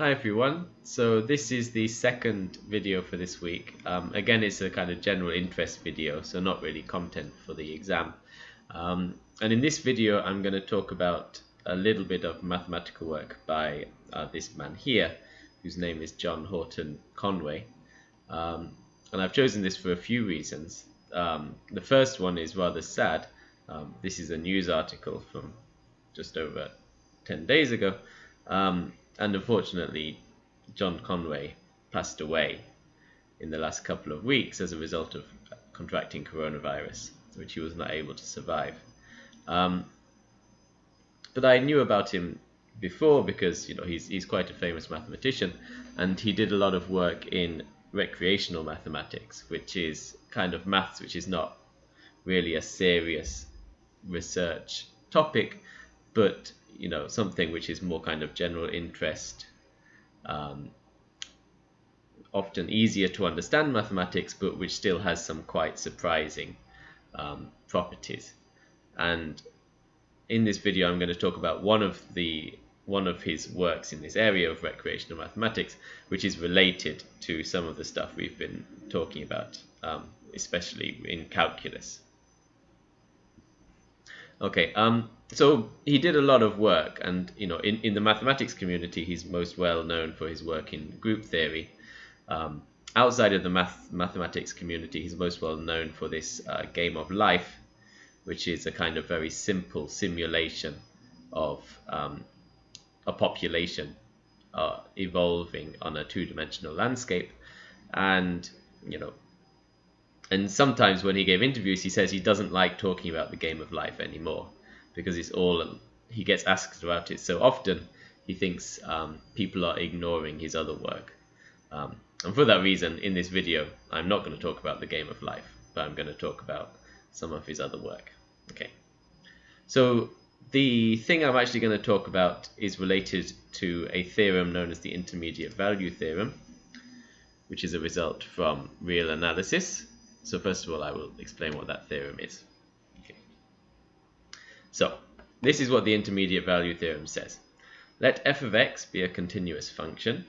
Hi everyone, so this is the second video for this week. Um, again it's a kind of general interest video, so not really content for the exam. Um, and in this video I'm going to talk about a little bit of mathematical work by uh, this man here, whose name is John Horton Conway. Um, and I've chosen this for a few reasons. Um, the first one is rather sad. Um, this is a news article from just over 10 days ago. And unfortunately, John Conway passed away in the last couple of weeks as a result of contracting coronavirus, which he was not able to survive. Um, but I knew about him before because you know he's he's quite a famous mathematician, and he did a lot of work in recreational mathematics, which is kind of maths which is not really a serious research topic, but you know something which is more kind of general interest um, often easier to understand mathematics but which still has some quite surprising um, properties. And in this video I'm going to talk about one of the one of his works in this area of recreational mathematics which is related to some of the stuff we've been talking about um, especially in calculus okay um so he did a lot of work and you know in, in the mathematics community he's most well known for his work in group theory. Um, outside of the math mathematics community he's most well known for this uh, game of life which is a kind of very simple simulation of um, a population uh, evolving on a two-dimensional landscape. And you know and sometimes when he gave interviews he says he doesn't like talking about the game of life anymore because it's all he gets asked about it so often he thinks um, people are ignoring his other work. Um, and for that reason in this video I'm not going to talk about the game of life but I'm going to talk about some of his other work. Okay. So the thing I'm actually going to talk about is related to a theorem known as the intermediate value theorem which is a result from real analysis so first of all I will explain what that theorem is Okay. so this is what the intermediate value theorem says. Let f of x be a continuous function.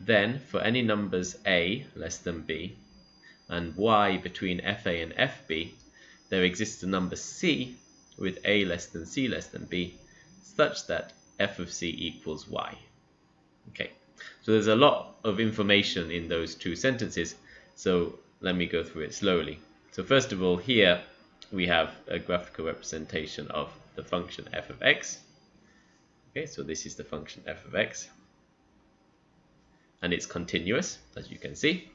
Then for any numbers a less than b and y between fa and fb, there exists a number c with a less than c less than b such that f of c equals y. Okay, so there's a lot of information in those two sentences, so let me go through it slowly. So first of all, here we have a graphical representation of the function f of x. Okay, so this is the function f of x. And it's continuous, as you can see.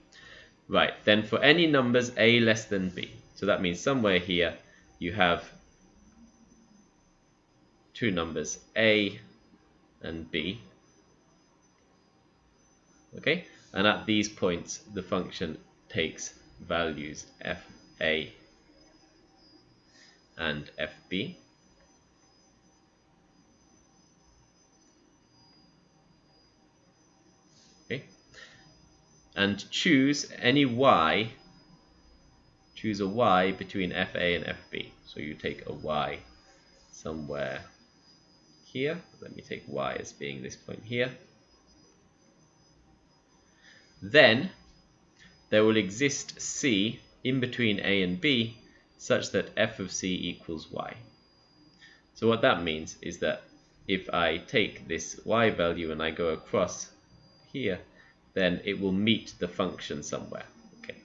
Right, then for any numbers a less than b. So that means somewhere here you have two numbers a and b. Okay, and at these points the function takes values f a and FB. Okay. And choose any Y, choose a Y between FA and FB. So you take a Y somewhere here. Let me take Y as being this point here. Then there will exist C in between A and B such that f of c equals y. So what that means is that if I take this y value and I go across here, then it will meet the function somewhere. Okay,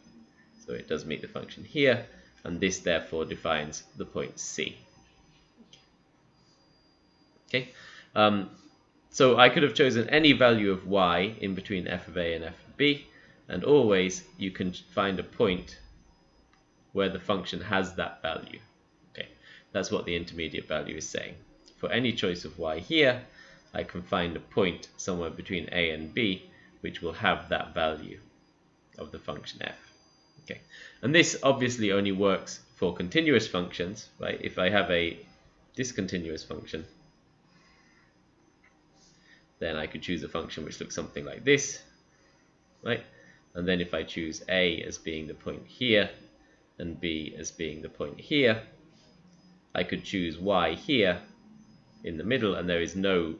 so it does meet the function here, and this therefore defines the point C. Okay, um, so I could have chosen any value of y in between f of a and f of b, and always you can find a point where the function has that value. Okay, that's what the intermediate value is saying. For any choice of y here, I can find a point somewhere between a and b which will have that value of the function f. Okay, and this obviously only works for continuous functions, right? If I have a discontinuous function, then I could choose a function which looks something like this, right? And then if I choose a as being the point here, and b as being the point here. I could choose y here in the middle and there is no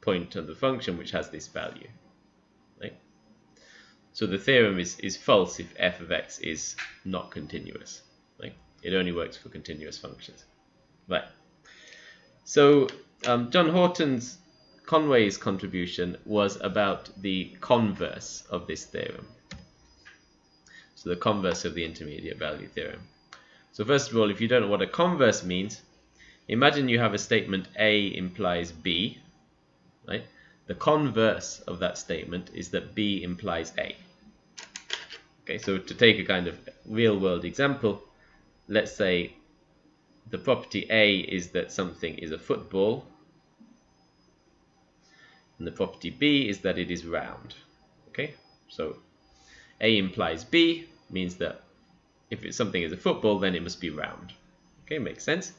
point of the function which has this value. Right? So the theorem is, is false if f of x is not continuous. Right? It only works for continuous functions. Right. So um, John Horton's Conway's contribution was about the converse of this theorem. So the converse of the intermediate value theorem. So first of all, if you don't know what a converse means, imagine you have a statement A implies B, right? The converse of that statement is that B implies A. Okay, so to take a kind of real world example, let's say the property A is that something is a football, and the property B is that it is round. Okay, so A implies B means that if something is a football, then it must be round. Okay, makes sense.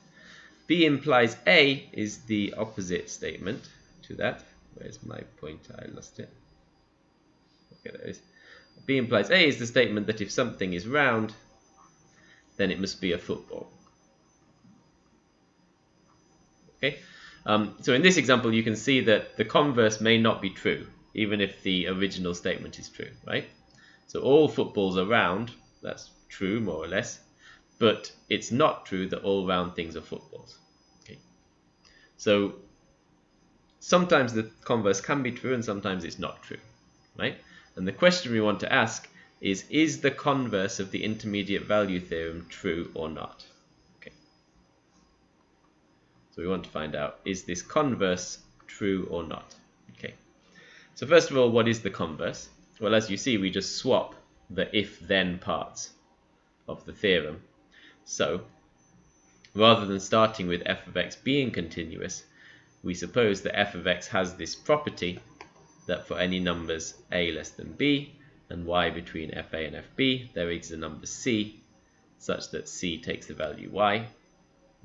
B implies A is the opposite statement to that. Where's my pointer? I lost it. Okay, there it is. B implies A is the statement that if something is round, then it must be a football. Okay, um, so in this example, you can see that the converse may not be true, even if the original statement is true, right? So all footballs are round, that's true more or less, but it's not true that all round things are footballs. Okay, so sometimes the converse can be true and sometimes it's not true, right? And the question we want to ask is, is the converse of the intermediate value theorem true or not? Okay. So we want to find out, is this converse true or not? Okay. So first of all, what is the converse? Well, as you see, we just swap the if-then parts of the theorem. So, rather than starting with f of x being continuous, we suppose that f of x has this property that for any numbers a less than b and y between fa and fb, there is a number c such that c takes the value y.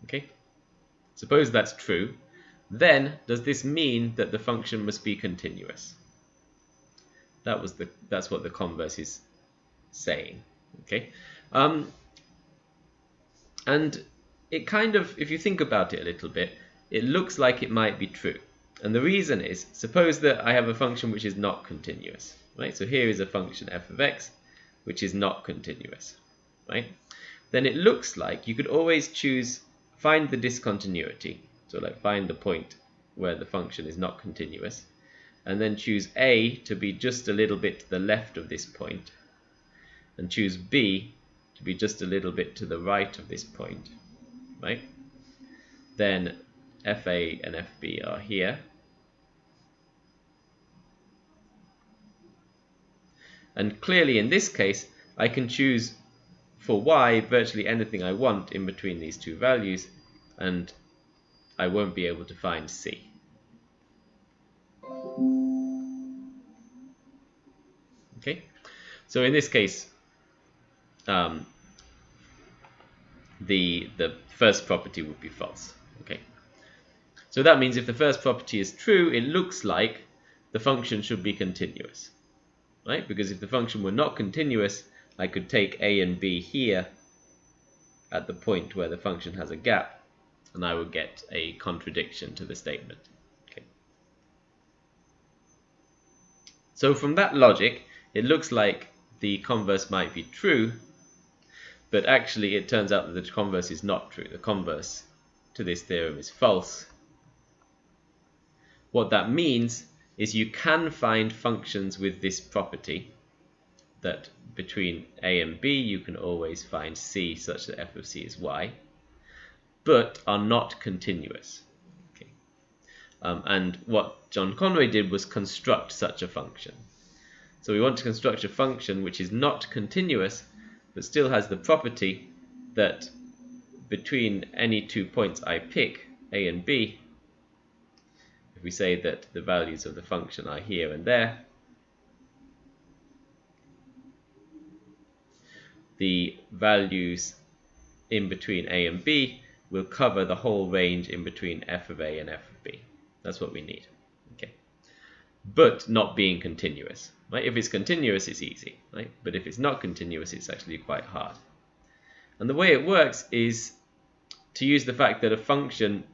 Okay. Suppose that's true. Then, does this mean that the function must be continuous? That was the that's what the converse is saying. Okay, um, and it kind of, if you think about it a little bit, it looks like it might be true. And the reason is, suppose that I have a function which is not continuous, right? So here is a function f of x, which is not continuous, right? Then it looks like you could always choose, find the discontinuity. So like find the point where the function is not continuous and then choose A to be just a little bit to the left of this point and choose B to be just a little bit to the right of this point, right? Then FA and FB are here. And clearly in this case, I can choose for y virtually anything I want in between these two values and I won't be able to find C. so in this case, um, the the first property would be false. Okay, so that means if the first property is true, it looks like the function should be continuous, right? Because if the function were not continuous, I could take a and b here at the point where the function has a gap, and I would get a contradiction to the statement. Okay. So from that logic, it looks like the converse might be true, but actually it turns out that the converse is not true. The converse to this theorem is false. What that means is you can find functions with this property that between a and b you can always find c such that f of c is y, but are not continuous. Um, and what John Conway did was construct such a function. So we want to construct a function which is not continuous, but still has the property that between any two points I pick, a and b, if we say that the values of the function are here and there, the values in between a and b will cover the whole range in between f of a and f of b. That's what we need. Okay, But not being continuous. Right? If it's continuous, it's easy, right? But if it's not continuous, it's actually quite hard. And the way it works is to use the fact that a function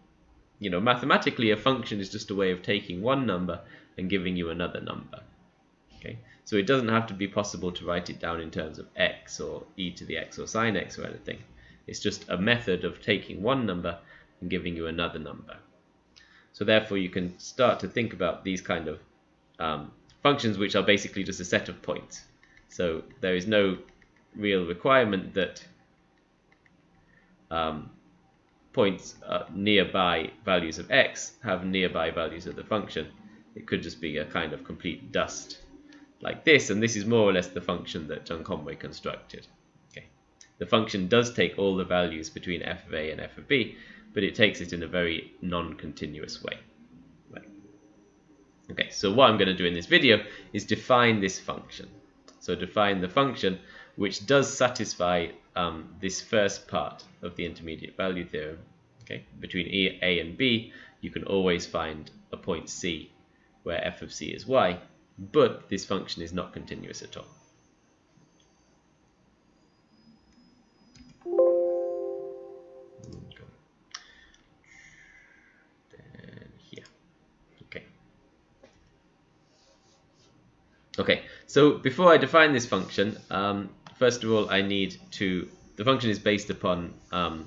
you know, mathematically a function is just a way of taking one number and giving you another number. Okay, so it doesn't have to be possible to write it down in terms of x or e to the x or sine x or anything. It's just a method of taking one number and giving you another number. So therefore you can start to think about these kind of um, functions which are basically just a set of points. So there is no real requirement that um, points uh, nearby values of x have nearby values of the function. It could just be a kind of complete dust like this, and this is more or less the function that John Conway constructed. Okay. The function does take all the values between f of a and f of b, but it takes it in a very non-continuous way. Okay, so what I'm going to do in this video is define this function. So define the function which does satisfy um, this first part of the intermediate value theorem. Okay, between a and b, you can always find a point c where f of c is y, but this function is not continuous at all. Okay, so before I define this function, um, first of all I need to, the function is based upon um,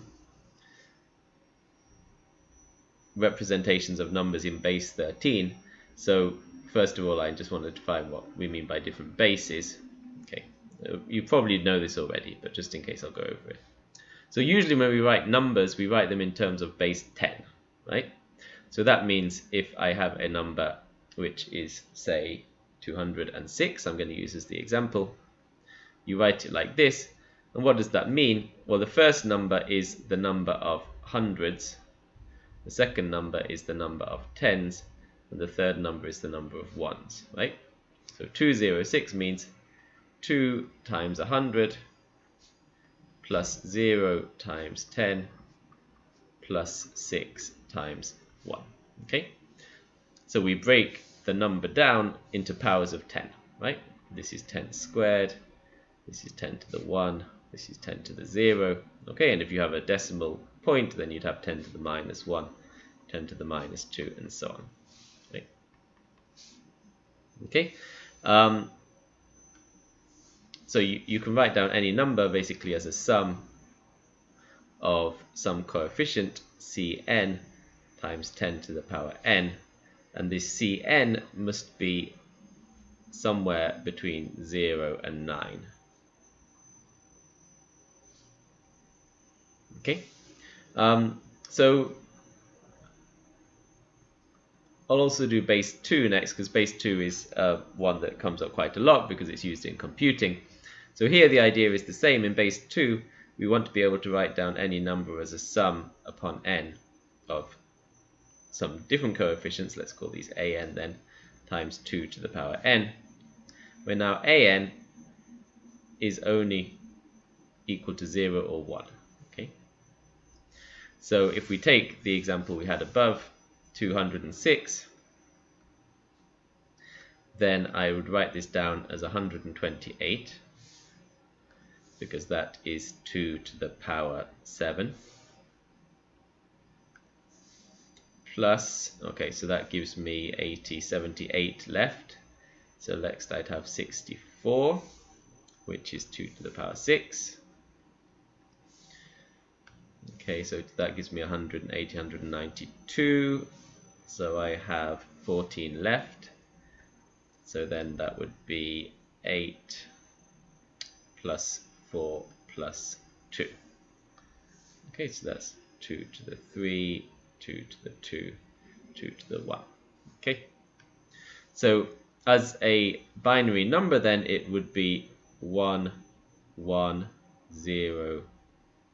representations of numbers in base 13. So first of all I just want to define what we mean by different bases. Okay, you probably know this already, but just in case I'll go over it. So usually when we write numbers, we write them in terms of base 10, right? So that means if I have a number which is, say, 206, I'm going to use as the example. You write it like this. And what does that mean? Well, the first number is the number of hundreds. The second number is the number of tens. And the third number is the number of ones, right? So 206 means 2 times 100 plus 0 times 10 plus 6 times 1. Okay? So we break the number down into powers of 10, right? This is 10 squared, this is 10 to the 1, this is 10 to the 0. Okay, and if you have a decimal point, then you'd have 10 to the minus 1, 10 to the minus 2, and so on. Okay, okay? Um, so you, you can write down any number basically as a sum of some coefficient Cn times 10 to the power n and this Cn must be somewhere between 0 and 9. Okay, um, so I'll also do base 2 next because base 2 is uh, one that comes up quite a lot because it's used in computing. So here the idea is the same. In base 2 we want to be able to write down any number as a sum upon n of some different coefficients, let's call these an then, times 2 to the power n, where now an is only equal to 0 or 1. Okay. So if we take the example we had above, 206, then I would write this down as 128 because that is 2 to the power 7 plus, okay, so that gives me 80, 78 left. So next I'd have 64, which is 2 to the power 6. Okay, so that gives me 180, 192. So I have 14 left. So then that would be 8 plus 4 plus 2. Okay, so that's 2 to the 3 2 to the 2, 2 to the 1. Okay, so as a binary number then it would be 1, 1, 0,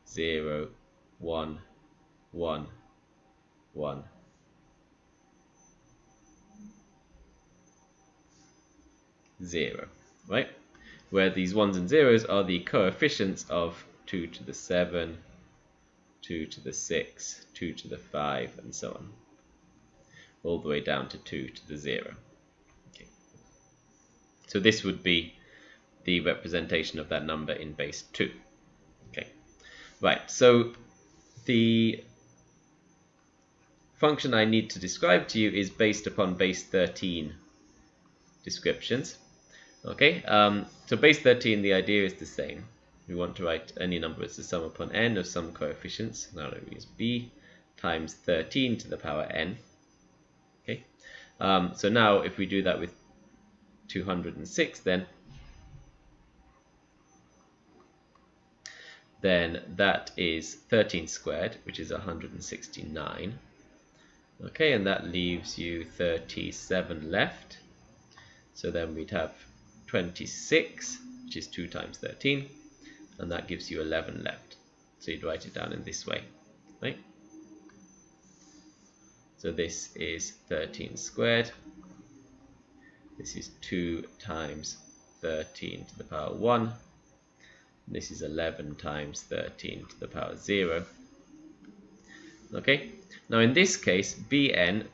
0, 1, 1, 1. Zero, right? Where these ones and zeros are the coefficients of 2 to the 7, 2 to the 6, 2 to the 5, and so on. All the way down to 2 to the 0. Okay. So this would be the representation of that number in base 2. Okay. Right, so the function I need to describe to you is based upon base 13 descriptions. Okay, um, so base 13, the idea is the same. We want to write any number as the sum upon n of some coefficients. Now we use b times 13 to the power n. Okay, um, so now if we do that with 206, then then that is 13 squared, which is 169. Okay, and that leaves you 37 left. So then we'd have 26, which is 2 times 13, and that gives you 11 left. So you'd write it down in this way, right? So this is 13 squared. This is 2 times 13 to the power 1 this is 11 times 13 to the power 0. Okay, now in this case, bn,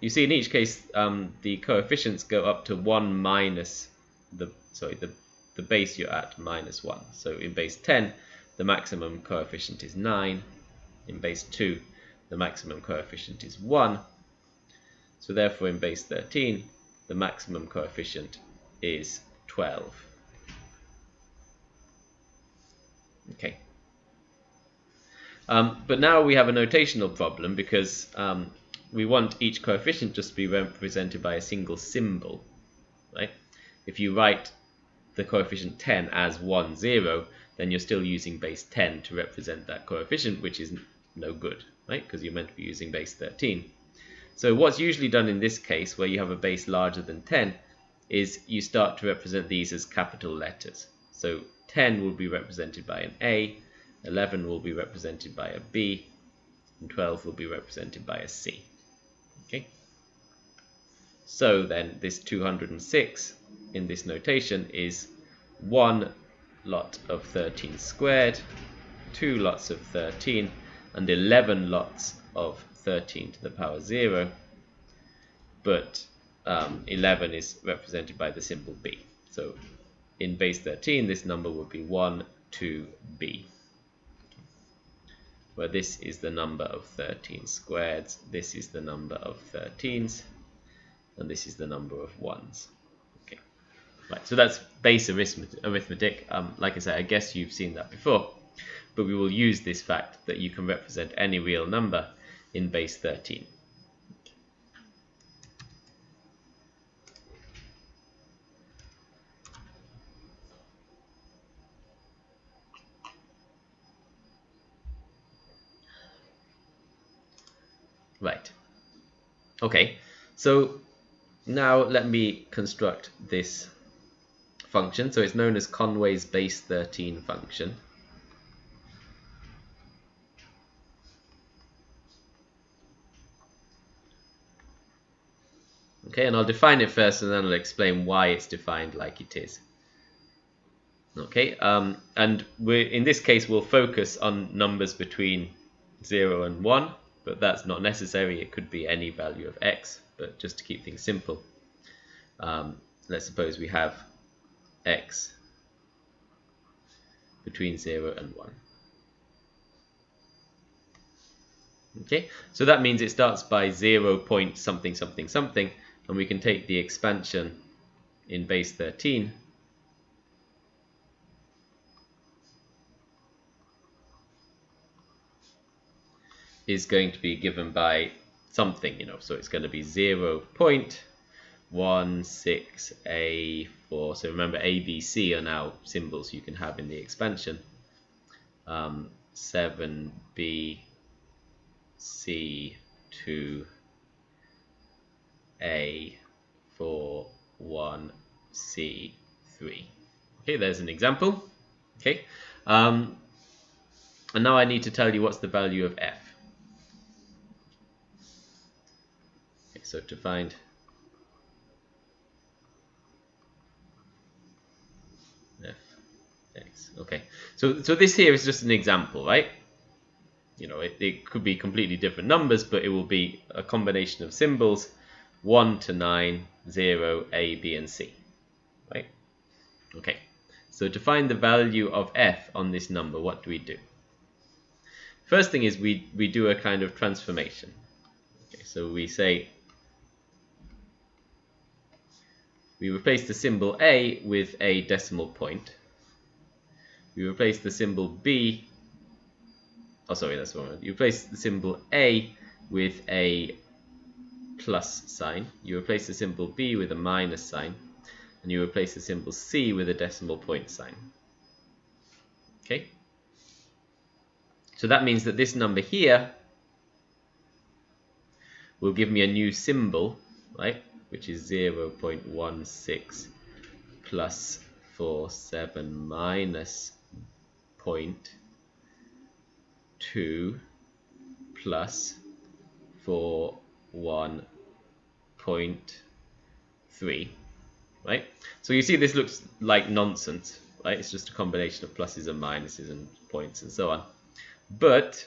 you see in each case um, the coefficients go up to 1 minus the, sorry, the, the base you're at minus 1. So in base 10, the maximum coefficient is 9. In base 2, the maximum coefficient is 1. So therefore in base 13, the maximum coefficient is 12. Okay. Um, but now we have a notational problem because um, we want each coefficient just to be represented by a single symbol, right? If you write the coefficient 10 as 1, 0, then you're still using base 10 to represent that coefficient, which is no good, right? Because you're meant to be using base 13. So what's usually done in this case, where you have a base larger than 10, is you start to represent these as capital letters. So 10 will be represented by an A, 11 will be represented by a B, and 12 will be represented by a C. Okay. So then this 206 in this notation is one lot of 13 squared, two lots of 13, and 11 lots of 13 to the power 0, but um, 11 is represented by the symbol B. So in base 13, this number would be 1, 2b. Where this is the number of 13 squared, this is the number of 13s, and this is the number of 1s. Right. So that's base arithmetic. Um, like I said, I guess you've seen that before, but we will use this fact that you can represent any real number in base 13. Right. Okay, so now let me construct this function. So it's known as Conway's base 13 function. Okay, and I'll define it first and then I'll explain why it's defined like it is. Okay, um, and in this case we'll focus on numbers between 0 and 1 but that's not necessary. It could be any value of x, but just to keep things simple, um, let's suppose we have x between 0 and 1. Okay, so that means it starts by 0 point something something something, and we can take the expansion in base 13 is going to be given by something, you know, so it's going to be 0 0.16A4. So remember A, B, C are now symbols you can have in the expansion. Um, 7B, C, 2, A, 4, 1, C, 3. Okay, there's an example. Okay, um, and now I need to tell you what's the value of f. Okay, so to find f x. Okay. So so this here is just an example right? You know it, it could be completely different numbers but it will be a combination of symbols 1 to 9 0 a b and c right? Okay. So to find the value of f on this number what do we do? First thing is we we do a kind of transformation. Okay, So we say we replace the symbol A with a decimal point. We replace the symbol B. Oh sorry that's wrong. You replace the symbol A with a plus sign. You replace the symbol B with a minus sign. And you replace the symbol C with a decimal point sign. Okay? So that means that this number here will give me a new symbol right? Which is 0.16 plus 47 minus point 2 plus 4 1.3 right? So you see this looks like nonsense right? It's just a combination of pluses and minuses and points and so on. But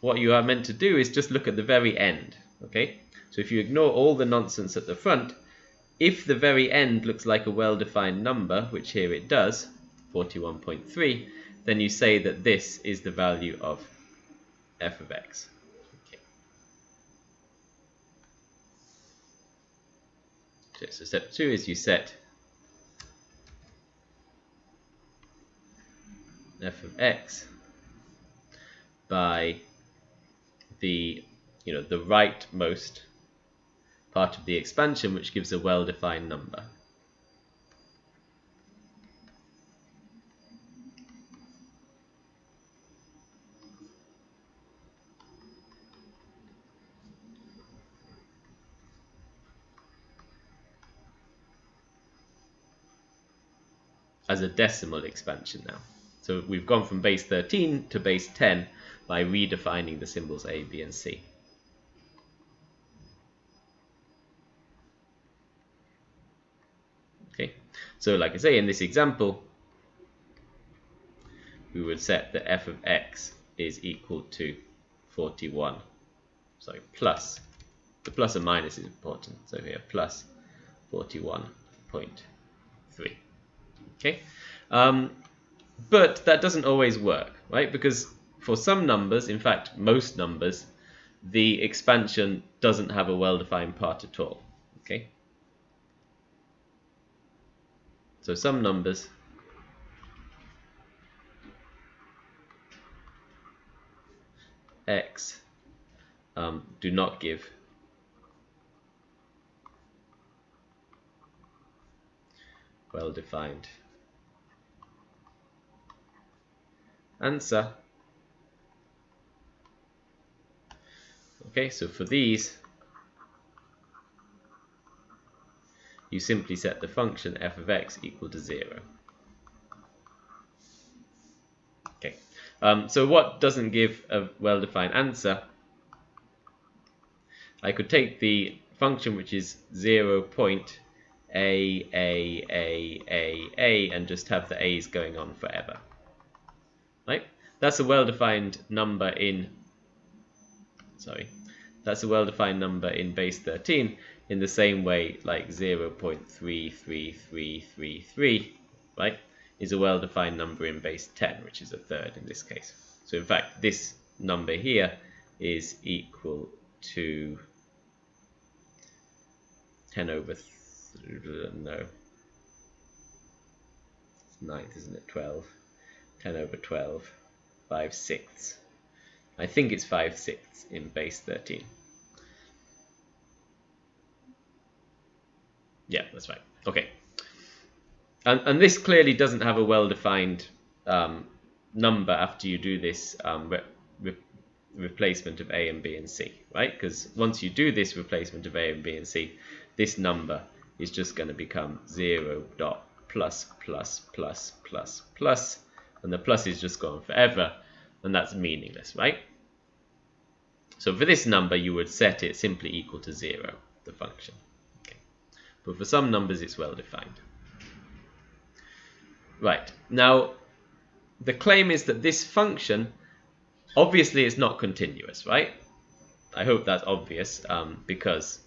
what you are meant to do is just look at the very end okay? So if you ignore all the nonsense at the front if the very end looks like a well-defined number which here it does 41.3 then you say that this is the value of f of x. Okay. So step two is you set f of x by the you know the rightmost part of the expansion which gives a well-defined number. As a decimal expansion now. So we've gone from base 13 to base 10 by redefining the symbols A, B, and C. Okay, so like I say, in this example, we would set that f of x is equal to 41. Sorry, plus. The plus and minus is important. So here, plus 41.3 okay? Um, but that doesn't always work right? Because for some numbers in fact most numbers the expansion doesn't have a well-defined part at all okay? So some numbers x um, do not give well defined answer. Okay, so for these, you simply set the function f of x equal to 0. Okay, um, so what doesn't give a well-defined answer? I could take the function which is 0 point a, a, a, a, a, and just have the a's going on forever? That's a well-defined number in, sorry, that's a well-defined number in base 13 in the same way like 0.33333, right, is a well-defined number in base 10, which is a third in this case. So in fact, this number here is equal to 10 over, no, ninth, isn't it, 12. 10 over 12, 5 sixths. I think it's 5 sixths in base 13. Yeah, that's right. Okay. And, and this clearly doesn't have a well-defined um, number after you do this um, re re replacement of A and B and C, right? Because once you do this replacement of A and B and C, this number is just going to become 0 dot plus plus plus plus plus and the plus is just gone forever, and that's meaningless, right? So for this number, you would set it simply equal to 0, the function. Okay. But for some numbers, it's well defined. Right, now the claim is that this function obviously is not continuous, right? I hope that's obvious um, because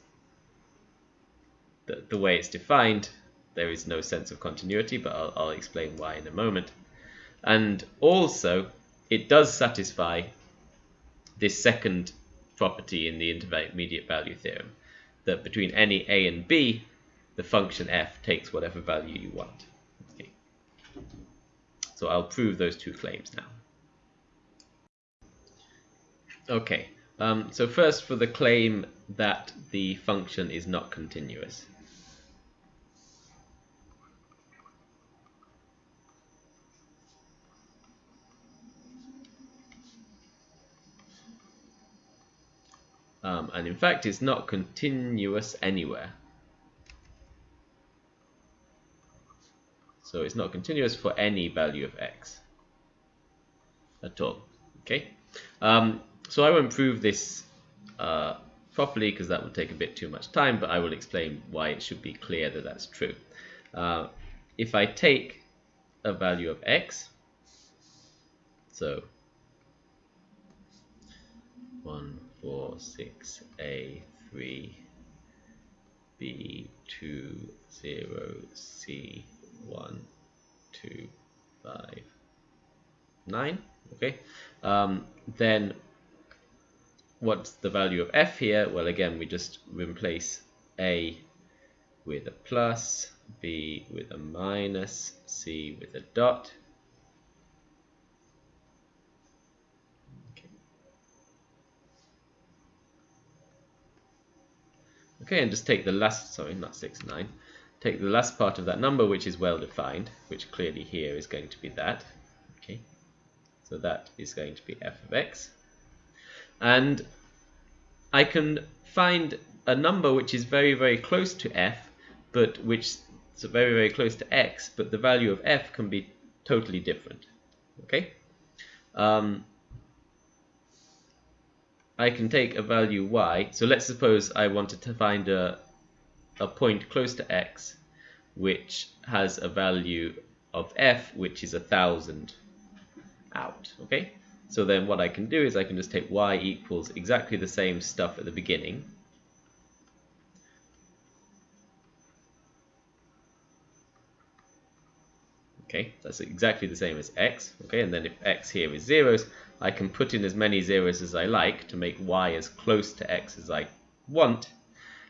the, the way it's defined, there is no sense of continuity, but I'll, I'll explain why in a moment and also it does satisfy this second property in the intermediate value theorem that between any a and b, the function f takes whatever value you want. Okay. So I'll prove those two claims now. Okay, um, so first for the claim that the function is not continuous. And in fact, it's not continuous anywhere. So it's not continuous for any value of x at all. Okay. Um, so I won't prove this uh, properly because that would take a bit too much time, but I will explain why it should be clear that that's true. Uh, if I take a value of x, so 1, 4, 6, A, 3, B, 2, 0, C, 1, 2, 5, 9, okay? Um, then what's the value of f here? Well, again, we just replace A with a plus, B with a minus, C with a dot, Okay, and just take the last, sorry, not 6, 9. Take the last part of that number, which is well defined, which clearly here is going to be that. Okay, so that is going to be f of x. And I can find a number which is very, very close to f, but which is very, very close to x, but the value of f can be totally different. Okay? Um, I can take a value y. So let's suppose I wanted to find a, a point close to x which has a value of f which is a thousand out. Okay, so then what I can do is I can just take y equals exactly the same stuff at the beginning. Okay, that's exactly the same as x. Okay, and then if x here is zeros, I can put in as many zeros as I like to make y as close to x as I want.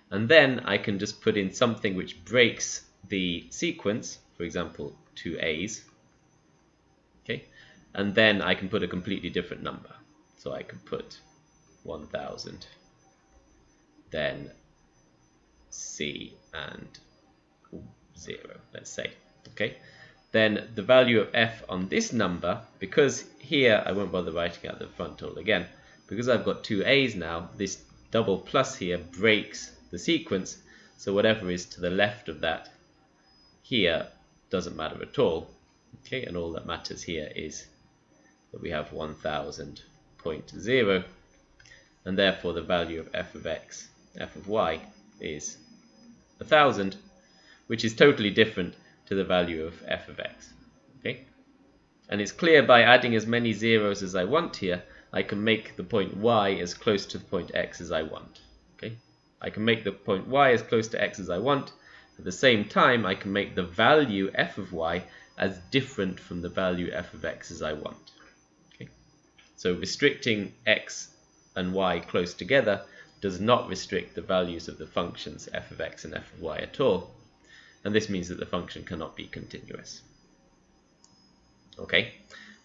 And then I can just put in something which breaks the sequence, for example, two a's. Okay, and then I can put a completely different number. So I can put 1000, then c and 0, let's say. Okay, then the value of f on this number, because here I won't bother writing out the frontal again, because I've got two a's now, this double plus here breaks the sequence, so whatever is to the left of that here doesn't matter at all. Okay, and all that matters here is that we have 1000.0, and therefore the value of f of x, f of y is 1000, which is totally different to the value of f of x. Okay, And it's clear by adding as many zeros as I want here, I can make the point y as close to the point x as I want. Okay, I can make the point y as close to x as I want. At the same time, I can make the value f of y as different from the value f of x as I want. Okay, so restricting x and y close together does not restrict the values of the functions f of x and f of y at all and this means that the function cannot be continuous. Okay,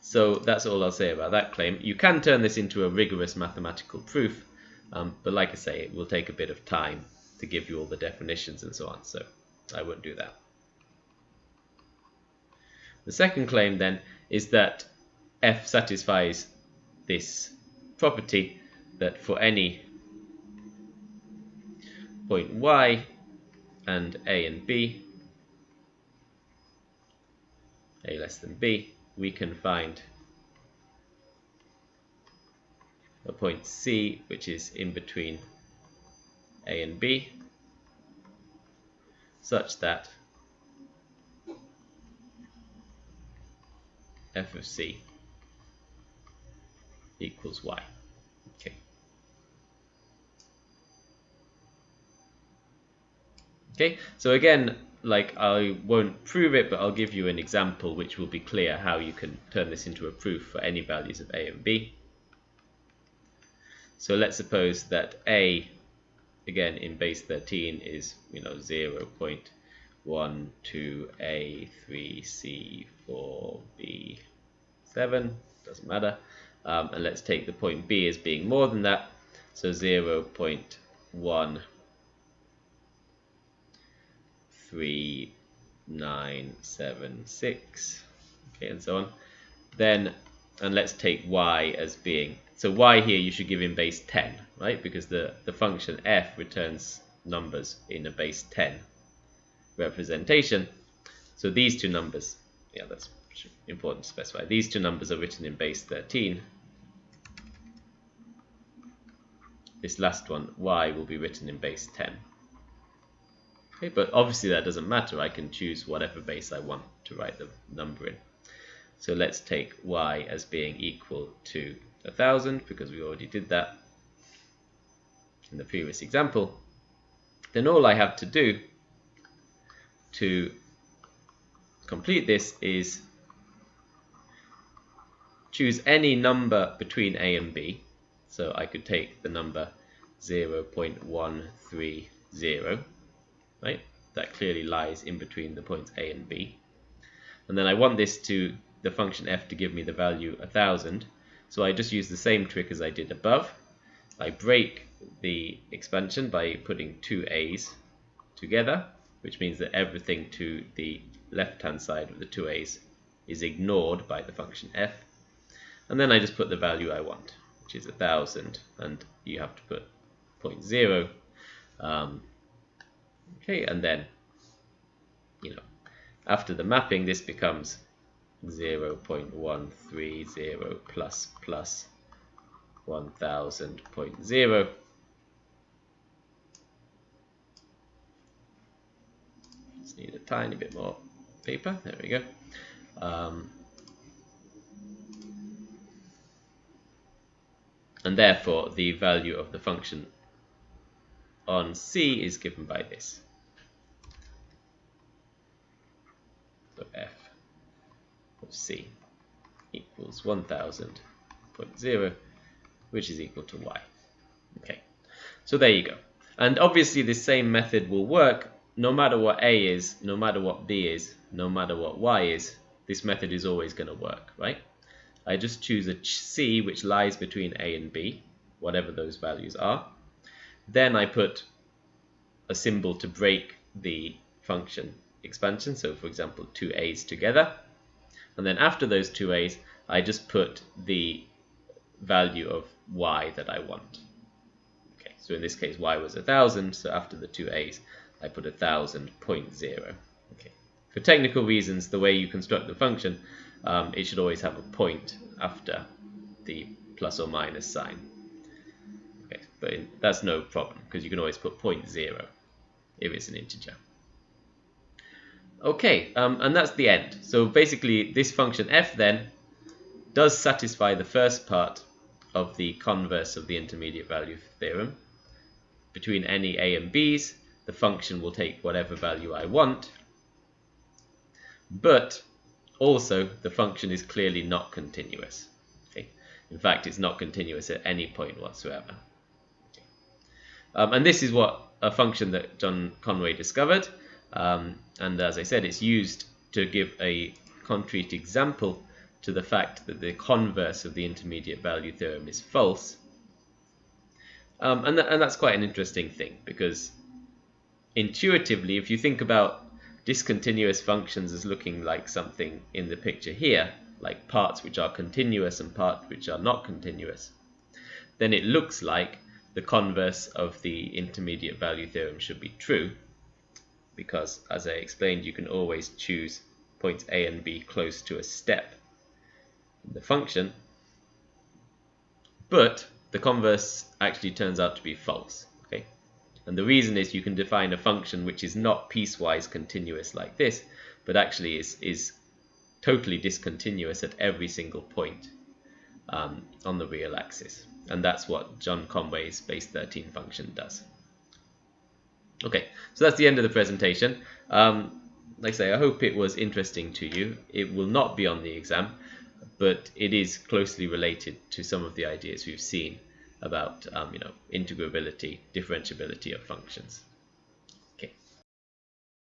so that's all I'll say about that claim. You can turn this into a rigorous mathematical proof, um, but like I say, it will take a bit of time to give you all the definitions and so on, so I won't do that. The second claim then is that f satisfies this property that for any point y and a and b a less than b, we can find a point C which is in between A and B such that f of C equals y. Okay. Okay, so again, like I won't prove it, but I'll give you an example which will be clear how you can turn this into a proof for any values of a and b. So let's suppose that a, again in base 13 is, you know, 0 0.1, 2a, 3c, 4b, 7, doesn't matter. Um, and let's take the point b as being more than that. So 0 0.1, 3, 9, 7, 6, okay, and so on. Then, and let's take y as being, so y here you should give in base 10, right? Because the, the function f returns numbers in a base 10 representation. So these two numbers, yeah, that's important to specify. These two numbers are written in base 13. This last one, y, will be written in base 10. Okay, but obviously that doesn't matter. I can choose whatever base I want to write the number in. So let's take y as being equal to 1000 because we already did that in the previous example. Then all I have to do to complete this is choose any number between a and b. So I could take the number 0.130 right? That clearly lies in between the points A and B. And then I want this to, the function f to give me the value 1000. So I just use the same trick as I did above. I break the expansion by putting two a's together, which means that everything to the left-hand side of the two a's is ignored by the function f. And then I just put the value I want, which is 1000, and you have to put 0.0 um, Okay, and then, you know, after the mapping, this becomes 0 0.130 plus plus 1000.0. Just need a tiny bit more paper. There we go. Um, and therefore, the value of the function on C is given by this. So f of C equals 1000.0 which is equal to y. Okay, so there you go. And obviously the same method will work no matter what A is, no matter what B is, no matter what Y is, this method is always going to work, right? I just choose a C which lies between A and B, whatever those values are. Then I put a symbol to break the function expansion. So for example, two a's together. And then after those two a's, I just put the value of y that I want. Okay, so in this case, y was a thousand. So after the two a's, I put a thousand point zero. Okay. For technical reasons, the way you construct the function, um, it should always have a point after the plus or minus sign Okay, but that's no problem because you can always put 0.0 if it's an integer. Okay, um, and that's the end. So basically this function f then does satisfy the first part of the converse of the intermediate value theorem. Between any a and b's, the function will take whatever value I want, but also the function is clearly not continuous. Okay? In fact, it's not continuous at any point whatsoever. Um, and this is what a function that John Conway discovered. Um, and as I said, it's used to give a concrete example to the fact that the converse of the intermediate value theorem is false. Um, and, th and that's quite an interesting thing because intuitively, if you think about discontinuous functions as looking like something in the picture here, like parts which are continuous and parts which are not continuous, then it looks like the converse of the intermediate value theorem should be true because as I explained you can always choose points A and B close to a step in the function but the converse actually turns out to be false okay and the reason is you can define a function which is not piecewise continuous like this but actually is, is totally discontinuous at every single point um, on the real axis and that's what John Conway's base 13 function does. Okay, so that's the end of the presentation. Um, like I say, I hope it was interesting to you. It will not be on the exam, but it is closely related to some of the ideas we've seen about um, you know integrability, differentiability of functions.